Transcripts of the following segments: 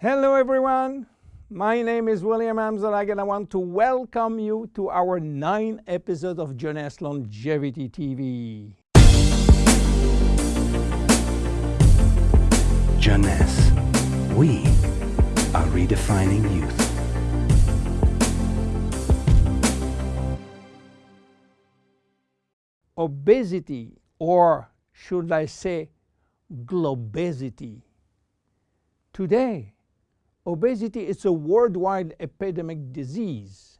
Hello everyone, my name is William Amzalag and I want to welcome you to our nine episode of Jeunesse Longevity TV. Jeunesse, we are redefining youth. Obesity, or should I say globesity. Today, obesity is a worldwide epidemic disease.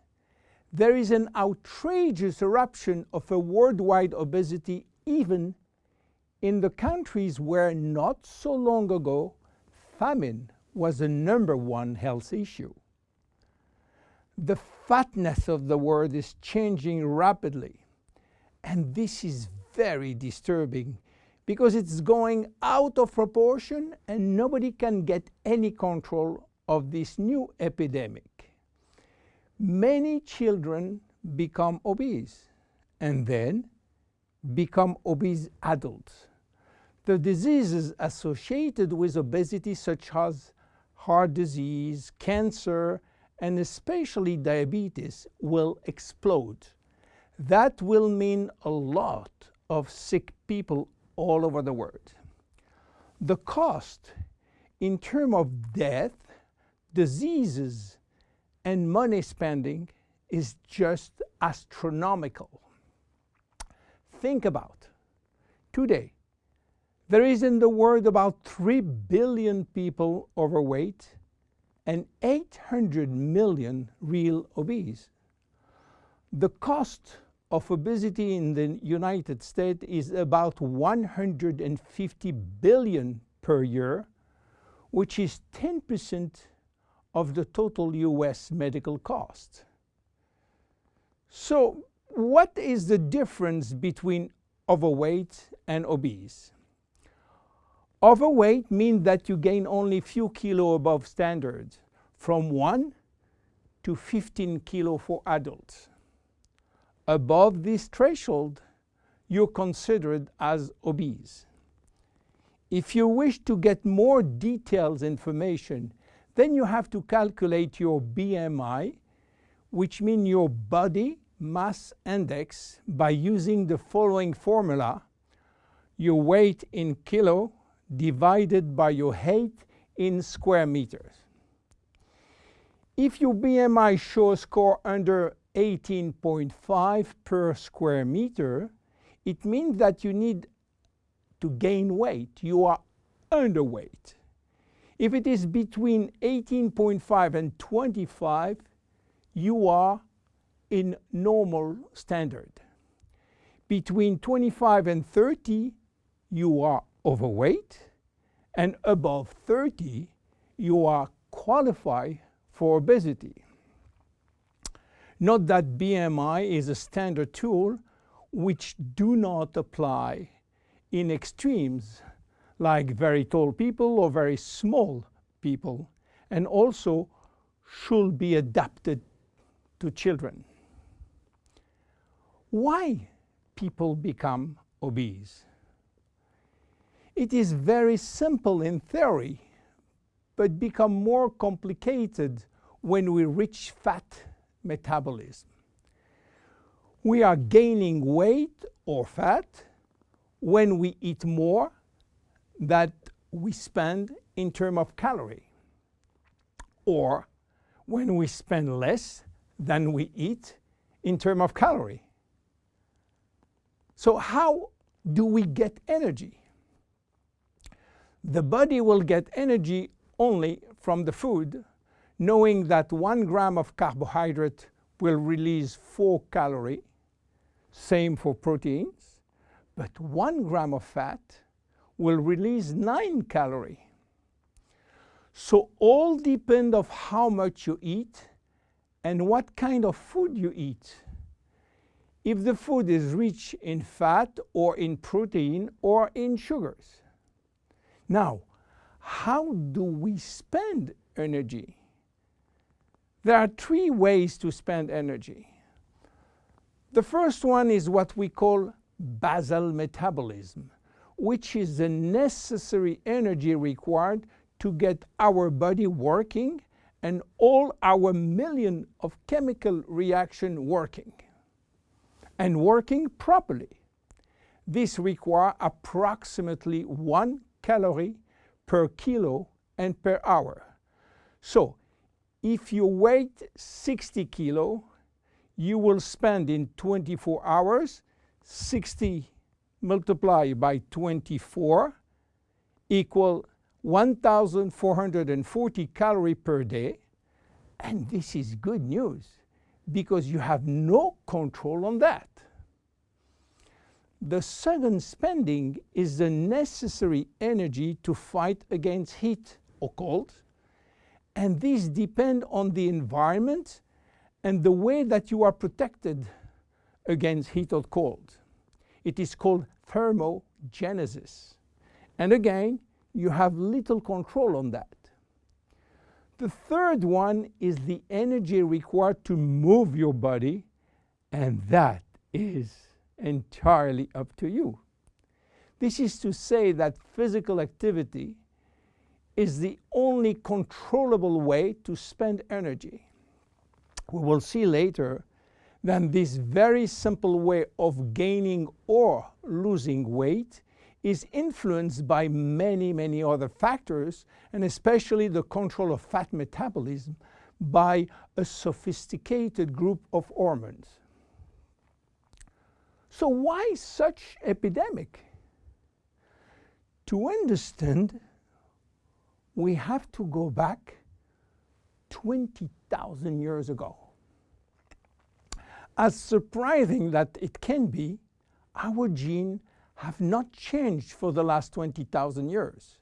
There is an outrageous eruption of a worldwide obesity even in the countries where not so long ago famine was the number one health issue. The fatness of the world is changing rapidly and this is very disturbing because it's going out of proportion and nobody can get any control of this new epidemic. Many children become obese and then become obese adults. The diseases associated with obesity such as heart disease, cancer, and especially diabetes will explode. That will mean a lot of sick people all over the world. The cost in terms of death, diseases, and money spending is just astronomical. Think about today, there is in the world about 3 billion people overweight and 800 million real obese. The cost of obesity in the United States is about 150 billion per year, which is 10% of the total US medical cost. So what is the difference between overweight and obese? Overweight means that you gain only few kilo above standard, from 1 to 15 kilo for adults above this threshold, you're considered as obese. If you wish to get more detailed information, then you have to calculate your BMI, which means your body mass index by using the following formula, your weight in kilo divided by your height in square meters. If your BMI shows score under 18.5 per square meter, it means that you need to gain weight. You are underweight. If it is between 18.5 and 25, you are in normal standard. Between 25 and 30, you are overweight, and above 30, you are qualified for obesity. Note that BMI is a standard tool which do not apply in extremes like very tall people or very small people and also should be adapted to children. Why people become obese? It is very simple in theory, but become more complicated when we reach fat metabolism. We are gaining weight or fat when we eat more that we spend in terms of calorie or when we spend less than we eat in terms of calorie. So how do we get energy? The body will get energy only from the food knowing that one gram of carbohydrate will release four calories, same for proteins, but one gram of fat will release nine calories. So all depend of how much you eat and what kind of food you eat. If the food is rich in fat or in protein or in sugars. Now, how do we spend energy? There are three ways to spend energy. The first one is what we call basal metabolism, which is the necessary energy required to get our body working and all our million of chemical reaction working and working properly. This requires approximately one calorie per kilo and per hour. So if you weigh 60 kilo, you will spend in 24 hours 60 multiplied by 24 equal 1,440 calorie per day. And this is good news because you have no control on that. The second spending is the necessary energy to fight against heat or cold. And these depend on the environment and the way that you are protected against heat or cold. It is called thermogenesis. And again, you have little control on that. The third one is the energy required to move your body, and that is entirely up to you. This is to say that physical activity is the only controllable way to spend energy. We will see later that this very simple way of gaining or losing weight is influenced by many, many other factors, and especially the control of fat metabolism by a sophisticated group of hormones. So why such epidemic? To understand, we have to go back 20,000 years ago. As surprising that it can be, our genes have not changed for the last 20,000 years.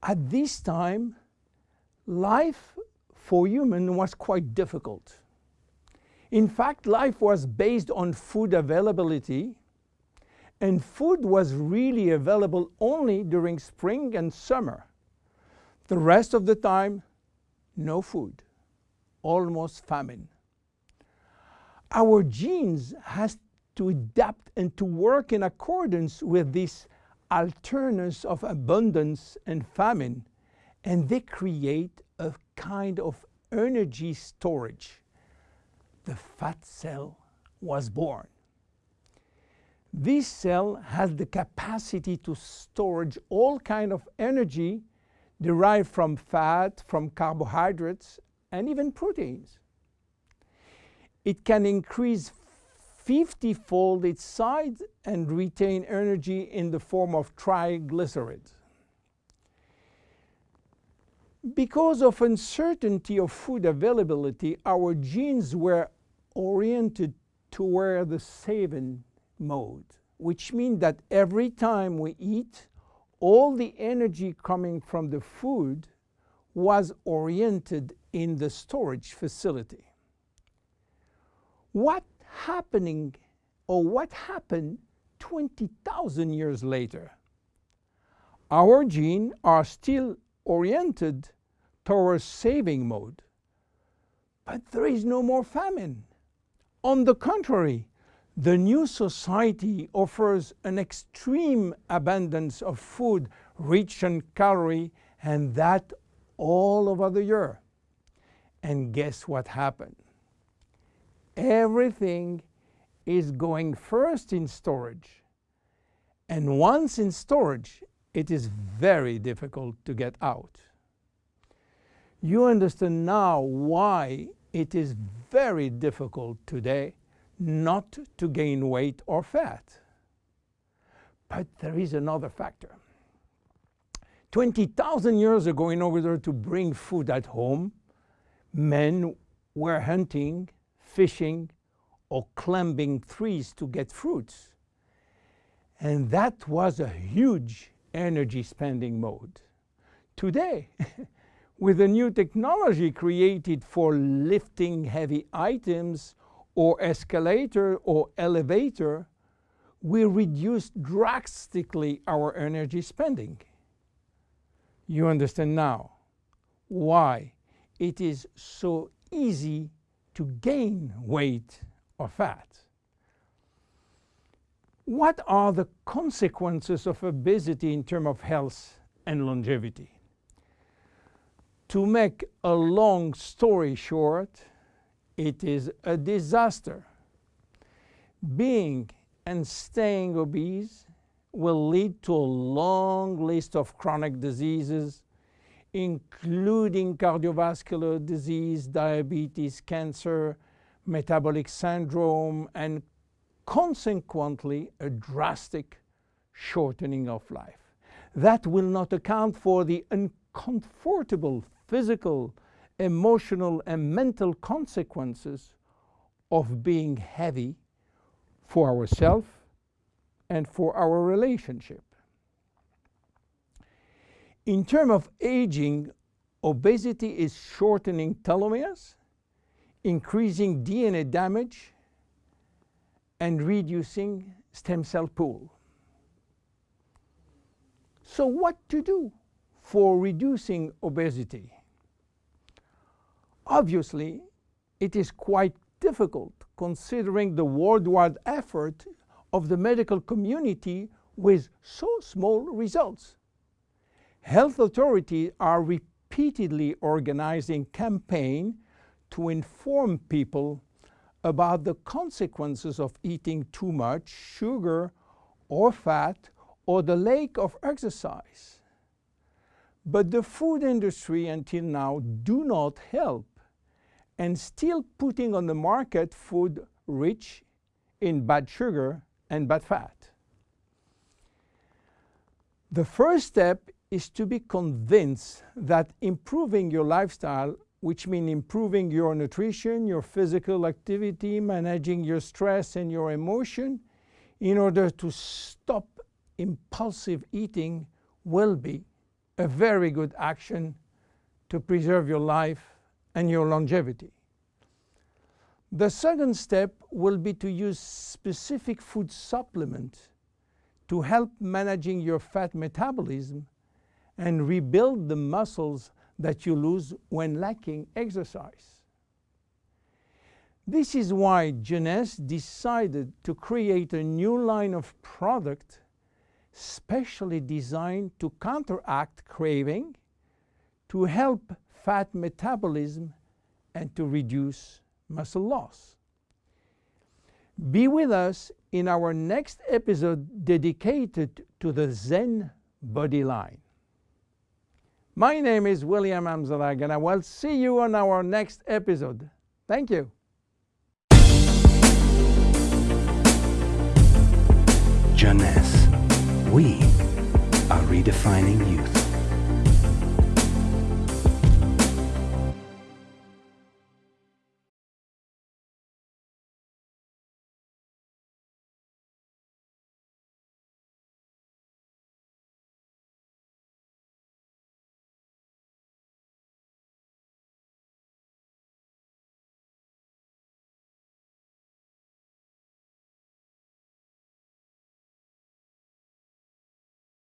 At this time, life for human was quite difficult. In fact, life was based on food availability, and food was really available only during spring and summer. The rest of the time, no food, almost famine. Our genes has to adapt and to work in accordance with this alternance of abundance and famine, and they create a kind of energy storage. The fat cell was born. This cell has the capacity to storage all kind of energy derived from fat, from carbohydrates, and even proteins. It can increase 50-fold its size and retain energy in the form of triglycerides. Because of uncertainty of food availability, our genes were oriented toward the saving mode, which means that every time we eat, all the energy coming from the food was oriented in the storage facility. What happening or what happened 20,000 years later. Our genes are still oriented towards saving mode, but there is no more famine. On the contrary, the new society offers an extreme abundance of food rich in calorie and that all over the year. And guess what happened? Everything is going first in storage. And once in storage, it is very difficult to get out. You understand now why it is very difficult today not to gain weight or fat. But there is another factor. 20,000 years ago, in order to bring food at home, men were hunting fishing or climbing trees to get fruits. And that was a huge energy spending mode. Today, with a new technology created for lifting heavy items or escalator or elevator, we reduce drastically our energy spending. You understand now why it is so easy to gain weight or fat. What are the consequences of obesity in terms of health and longevity? To make a long story short, it is a disaster. Being and staying obese will lead to a long list of chronic diseases, including cardiovascular disease, diabetes, cancer, metabolic syndrome, and consequently a drastic shortening of life. That will not account for the uncomfortable physical, emotional, and mental consequences of being heavy for ourselves and for our relationship. In terms of aging, obesity is shortening telomeres, increasing DNA damage, and reducing stem cell pool. So what to do for reducing obesity? Obviously, it is quite difficult considering the worldwide effort of the medical community with so small results. Health authorities are repeatedly organizing campaigns to inform people about the consequences of eating too much sugar or fat or the lack of exercise. But the food industry until now do not help and still putting on the market food rich in bad sugar and bad fat. The first step is to be convinced that improving your lifestyle, which means improving your nutrition, your physical activity, managing your stress and your emotion, in order to stop impulsive eating will be a very good action to preserve your life and your longevity. The second step will be to use specific food supplement to help managing your fat metabolism and rebuild the muscles that you lose when lacking exercise. This is why Jeunesse decided to create a new line of product specially designed to counteract craving, to help fat metabolism, and to reduce muscle loss. Be with us in our next episode dedicated to the Zen Bodi line. My name is William Amzalag and I will see you on our next episode. Thank you. Jeunesse. We are redefining youth.